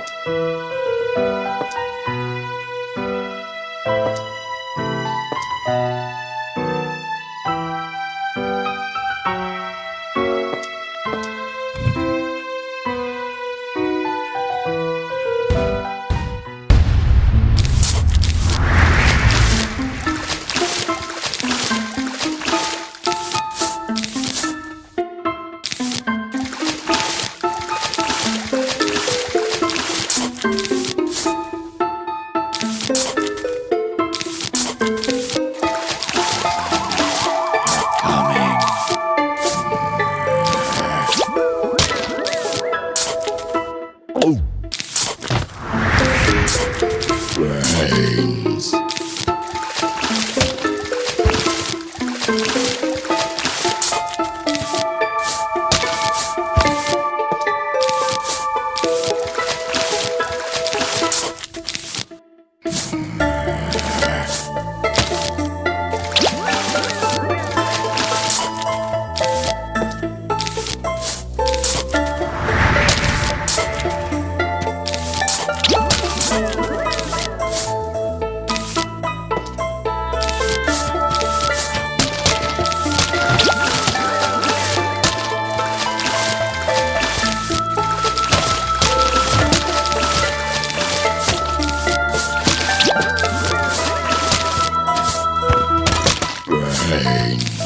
Música Hey. Veins.